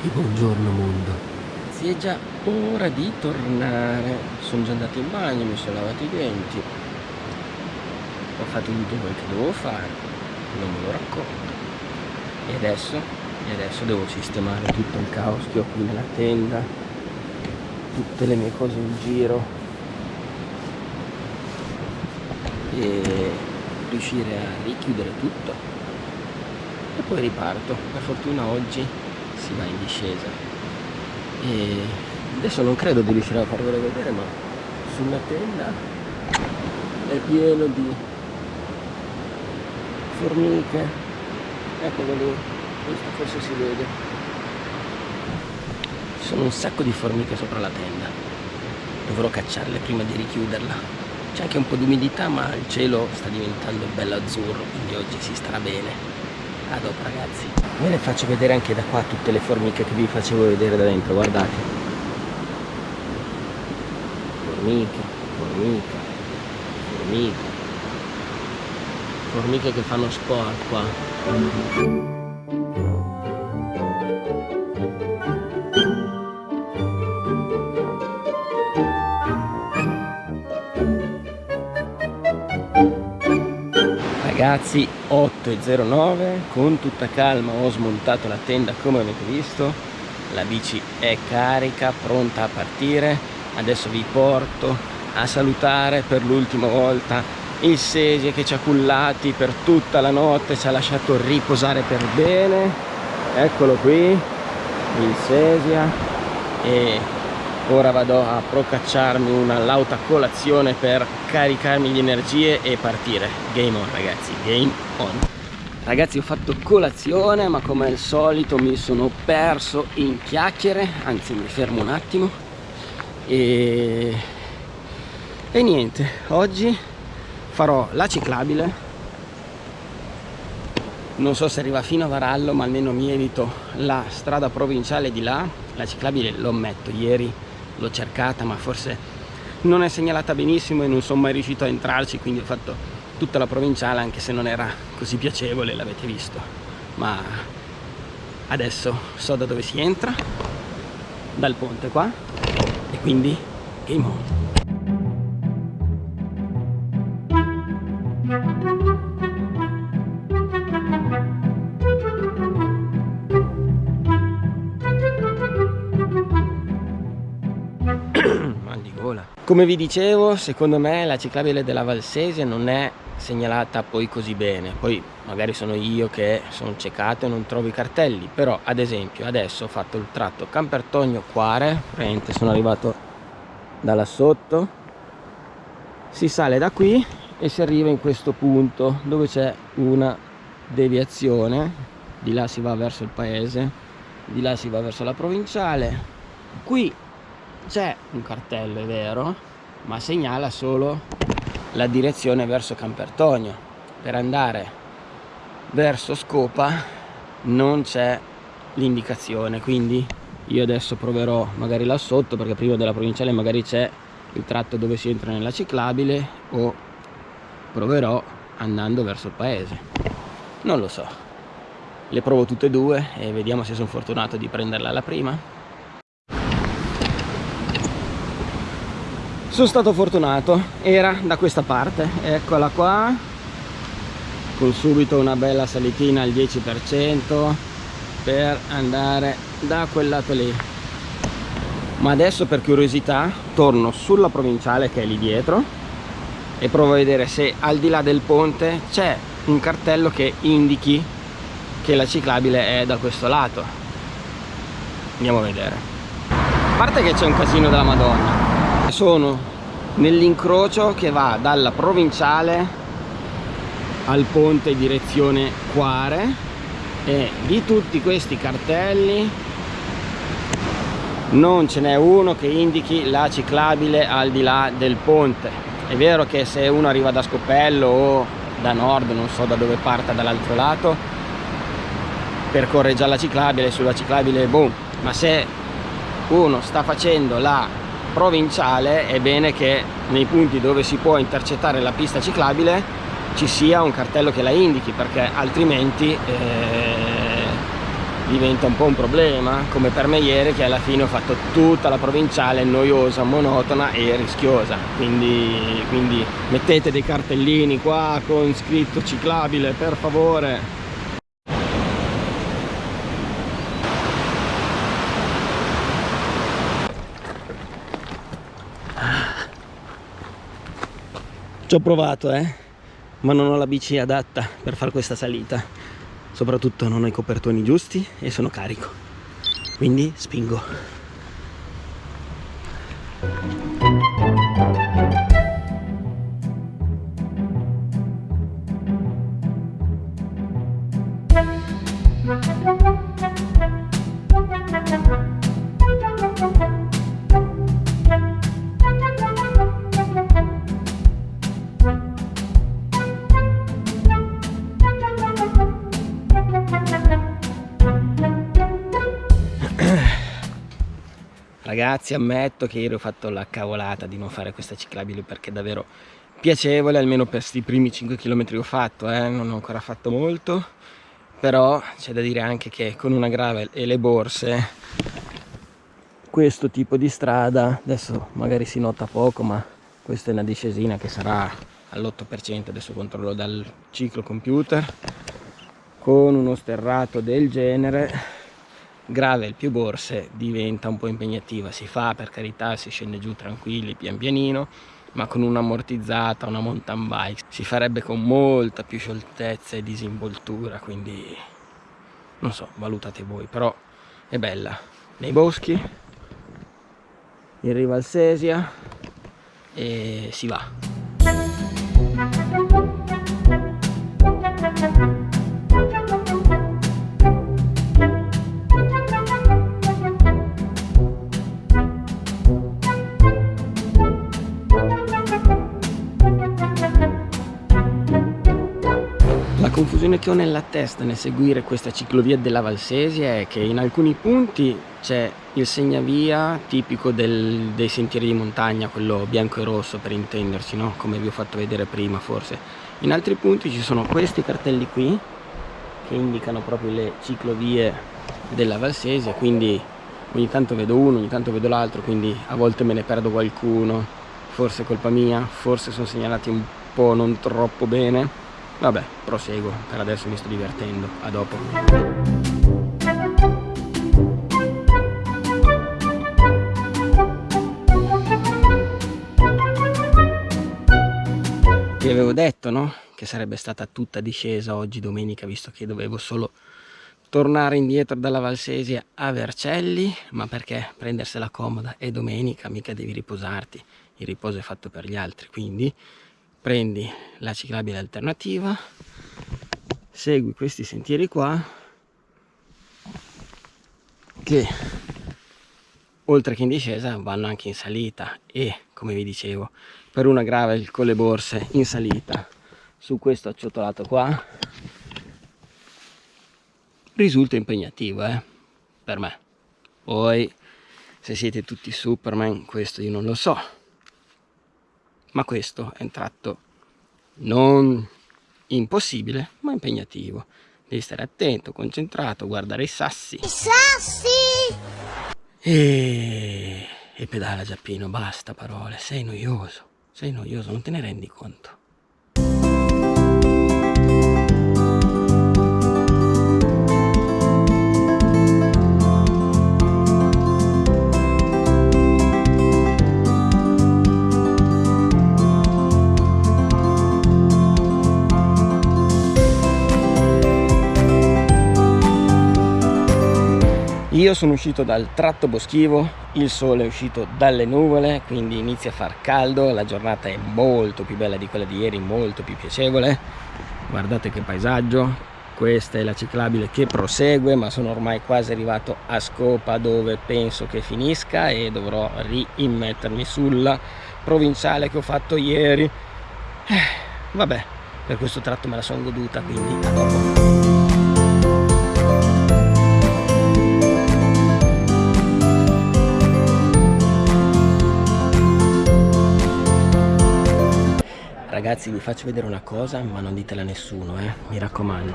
E buongiorno mondo. Si è già ora di tornare. Sono già andato in bagno, mi sono lavato i denti. Ho fatto tutto quel che dovevo fare. Non me lo racconto. E adesso? E adesso devo sistemare tutto il caos che ho qui nella tenda. Tutte le mie cose in giro. E riuscire a richiudere tutto. E poi riparto. Per fortuna oggi si va in discesa. E adesso non credo di riuscire a farvelo vedere ma sulla tenda è pieno di formiche. Eccolo lì questo forse si vede. Ci sono un sacco di formiche sopra la tenda. Dovrò cacciarle prima di richiuderla. C'è anche un po' di umidità ma il cielo sta diventando bello azzurro quindi oggi si starà bene a dopo ragazzi. Ve le faccio vedere anche da qua tutte le formiche che vi facevo vedere da dentro guardate. Formiche formiche formiche. Formiche che fanno sport qua ragazzi 8.09 con tutta calma ho smontato la tenda come avete visto. La bici è carica pronta a partire. Adesso vi porto a salutare per l'ultima volta il Sesie che ci ha cullati per tutta la notte ci ha lasciato riposare per bene. Eccolo qui il Sesia. E ora vado a procacciarmi una lauta colazione per caricarmi di energie e partire. Game on ragazzi game on. Ragazzi ho fatto colazione ma come al solito mi sono perso in chiacchiere anzi mi fermo un attimo. E, e niente oggi farò la ciclabile. Non so se arriva fino a Varallo ma almeno mi evito la strada provinciale di là. La ciclabile lo ammetto ieri l'ho cercata ma forse non è segnalata benissimo e non sono mai riuscito a entrarci quindi ho fatto tutta la provinciale anche se non era così piacevole l'avete visto. Ma adesso so da dove si entra dal ponte qua e quindi game on come vi dicevo secondo me la ciclabile della Valsesia non è segnalata poi così bene. Poi magari sono io che sono ciecato e non trovo i cartelli però ad esempio adesso ho fatto il tratto Campertogno Quare praticamente sono arrivato da là sotto. Si sale da qui e si arriva in questo punto dove c'è una deviazione. Di là si va verso il paese di là si va verso la provinciale. Qui c'è un cartello è vero ma segnala solo la direzione verso Campertonio. Per andare verso Scopa non c'è l'indicazione quindi io adesso proverò magari là sotto perché prima della provinciale magari c'è il tratto dove si entra nella ciclabile o proverò andando verso il paese. Non lo so. Le provo tutte e due e vediamo se sono fortunato di prenderla alla prima sono stato fortunato. Era da questa parte. Eccola qua. Con subito una bella salitina al 10% per andare da quel lato lì. Ma adesso per curiosità torno sulla provinciale che è lì dietro e provo a vedere se al di là del ponte c'è un cartello che indichi che la ciclabile è da questo lato. Andiamo a vedere. A parte che c'è un casino della madonna sono nell'incrocio che va dalla provinciale al ponte direzione Quare e di tutti questi cartelli non ce n'è uno che indichi la ciclabile al di là del ponte. È vero che se uno arriva da Scopello o da nord non so da dove parta dall'altro lato percorre già la ciclabile sulla ciclabile boom ma se uno sta facendo la provinciale è bene che nei punti dove si può intercettare la pista ciclabile ci sia un cartello che la indichi perché altrimenti eh, diventa un po' un problema come per me ieri che alla fine ho fatto tutta la provinciale noiosa, monotona e rischiosa. Quindi, quindi mettete dei cartellini qua con scritto ciclabile per favore ci ho provato eh ma non ho la bici adatta per fare questa salita. Soprattutto non ho i copertoni giusti e sono carico. Quindi spingo ragazzi ammetto che ieri ho fatto la cavolata di non fare questa ciclabile perché è davvero piacevole almeno per questi primi 5 km che ho fatto eh? non ho ancora fatto molto però c'è da dire anche che con una gravel e le borse questo tipo di strada adesso magari si nota poco ma questa è una discesina che sarà all'8% adesso controllo dal ciclo computer con uno sterrato del genere gravel più borse diventa un po' impegnativa. Si fa per carità si scende giù tranquilli pian pianino ma con un'ammortizzata una mountain bike si farebbe con molta più scioltezza e disinvoltura quindi non so valutate voi però è bella. Nei boschi in riva al Sesia e si va confusione che ho nella testa nel seguire questa ciclovia della Valsesia è che in alcuni punti c'è il segnavia tipico del, dei sentieri di montagna, quello bianco e rosso per intenderci, no? come vi ho fatto vedere prima forse. In altri punti ci sono questi cartelli qui che indicano proprio le ciclovie della Valsesia, quindi ogni tanto vedo uno, ogni tanto vedo l'altro, quindi a volte me ne perdo qualcuno, forse è colpa mia, forse sono segnalati un po' non troppo bene vabbè proseguo. Per adesso mi sto divertendo. A dopo. Vi avevo detto no? Che sarebbe stata tutta discesa oggi domenica visto che dovevo solo tornare indietro dalla Valsesia a Vercelli ma perché prendersela comoda è domenica mica devi riposarti. Il riposo è fatto per gli altri quindi prendi la ciclabile alternativa. Segui questi sentieri qua che oltre che in discesa vanno anche in salita e come vi dicevo per una gravel con le borse in salita. Su questo acciottolato qua risulta impegnativo eh, per me. Poi se siete tutti superman questo io non lo so ma questo è un tratto non impossibile ma impegnativo. Devi stare attento, concentrato, guardare i sassi. I sassi! E, e pedala Giappino, basta parole. Sei noioso, sei noioso, non te ne rendi conto io sono uscito dal tratto boschivo il sole è uscito dalle nuvole quindi inizia a far caldo la giornata è molto più bella di quella di ieri molto più piacevole. Guardate che paesaggio questa è la ciclabile che prosegue ma sono ormai quasi arrivato a scopa dove penso che finisca e dovrò riimmettermi sulla provinciale che ho fatto ieri. Eh, vabbè per questo tratto me la sono goduta quindi a dopo Ragazzi vi faccio vedere una cosa ma non ditela a nessuno eh, mi raccomando.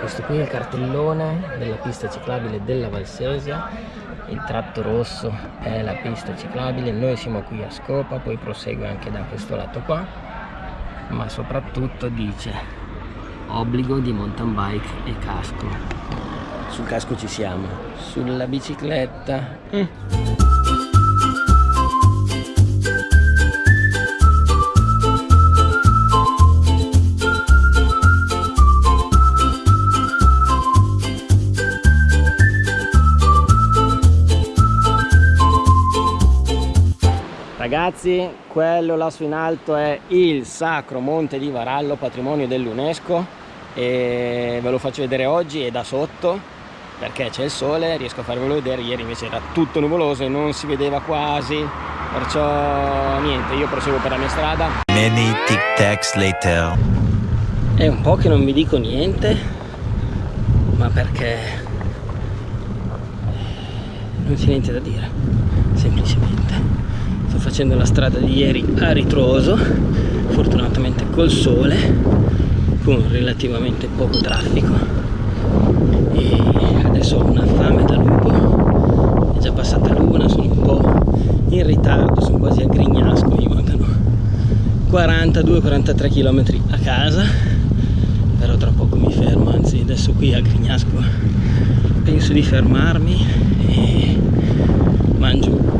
Questo qui è il cartellone della pista ciclabile della Valsesia. Il tratto rosso è la pista ciclabile. Noi siamo qui a Scopa poi prosegue anche da questo lato qua. Ma soprattutto dice obbligo di mountain bike e casco. Sul casco ci siamo. Sulla bicicletta. Mm. Ragazzi, quello lassù in alto è il Sacro Monte di Varallo, patrimonio dell'UNESCO e ve lo faccio vedere oggi e da sotto perché c'è il sole, riesco a farvelo vedere, ieri invece era tutto nuvoloso e non si vedeva quasi, perciò niente, io proseguo per la mia strada. Many tic tacs later. È un po' che non vi dico niente, ma perché non c'è niente da dire, semplicemente facendo la strada di ieri a ritroso fortunatamente col sole con relativamente poco traffico. E adesso ho una fame da lupo. È già passata l'una sono un po' in ritardo sono quasi a Grignasco mi mancano 42-43 km a casa. Però tra poco mi fermo anzi adesso qui a Grignasco penso di fermarmi e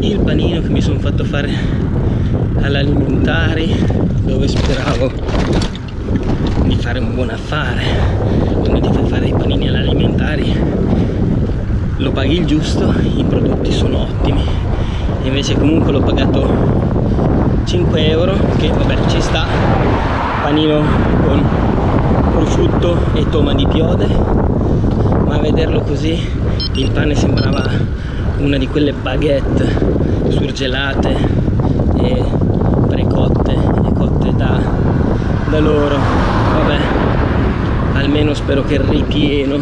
il panino che mi sono fatto fare all'alimentari dove speravo di fare un buon affare. Quando ti fai fare i panini all'alimentari lo paghi il giusto i prodotti sono ottimi. Invece comunque l'ho pagato 5 euro che vabbè ci sta. Panino con prosciutto e toma di piode. Ma a vederlo così il pane sembrava una di quelle baguette surgelate e precotte e cotte da, da loro. Vabbè almeno spero che il ripieno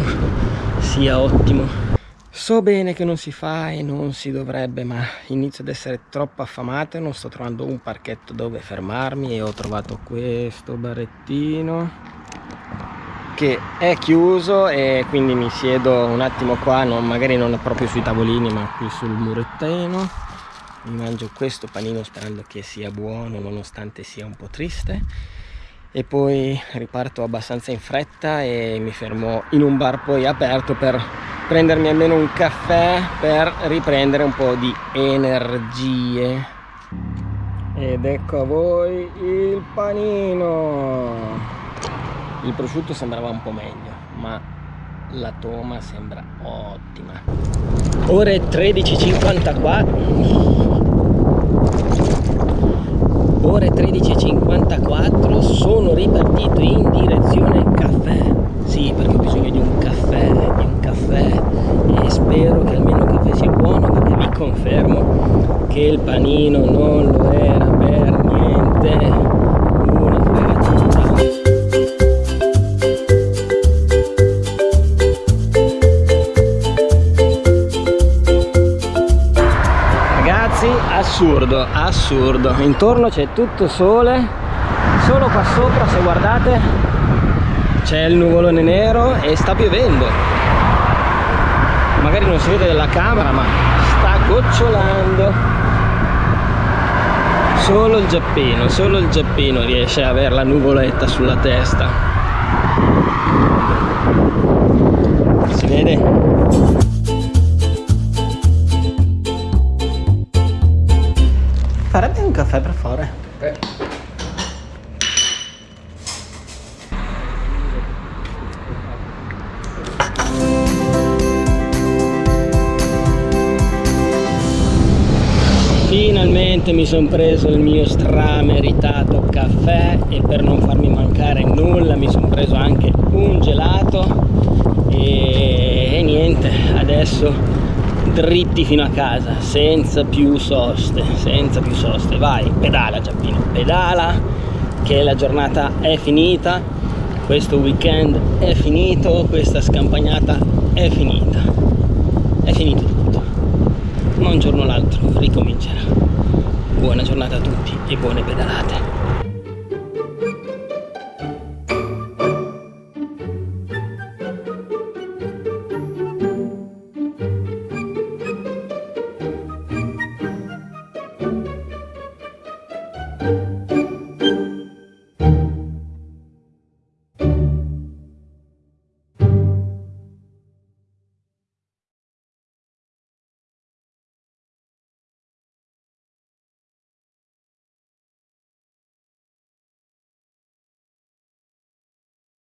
sia ottimo. So bene che non si fa e non si dovrebbe, ma inizio ad essere troppo affamato e non sto trovando un parchetto dove fermarmi e ho trovato questo barettino che è chiuso e quindi mi siedo un attimo qua non, magari non proprio sui tavolini ma qui sul murettino. Mi mangio questo panino sperando che sia buono nonostante sia un po' triste. E poi riparto abbastanza in fretta e mi fermo in un bar poi aperto per prendermi almeno un caffè per riprendere un po' di energie. Ed ecco a voi il panino il prosciutto sembrava un po' meglio ma la toma sembra ottima. Ore 13.54 ore 13.54 sono ripartito in direzione caffè. Sì perché ho bisogno di un caffè di un caffè. E spero che almeno il caffè sia buono perché vi confermo che il panino non lo era per niente assurdo assurdo. Intorno c'è tutto sole solo qua sopra se guardate c'è il nuvolone nero e sta piovendo. Magari non si vede dalla camera ma sta gocciolando. Solo il giappino solo il giappino riesce a avere la nuvoletta sulla testa. Si vede un caffè per fare? Eh. Finalmente mi sono preso il mio strameritato caffè e per non farmi mancare nulla mi sono preso anche un gelato e, e niente, adesso dritti fino a casa senza più soste senza più soste. Vai pedala Giappino pedala che la giornata è finita questo weekend è finito questa scampagnata è finita. È finito tutto. Ma un giorno o l'altro ricomincerà. Buona giornata a tutti e buone pedalate